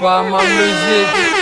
Vamos, Luizito.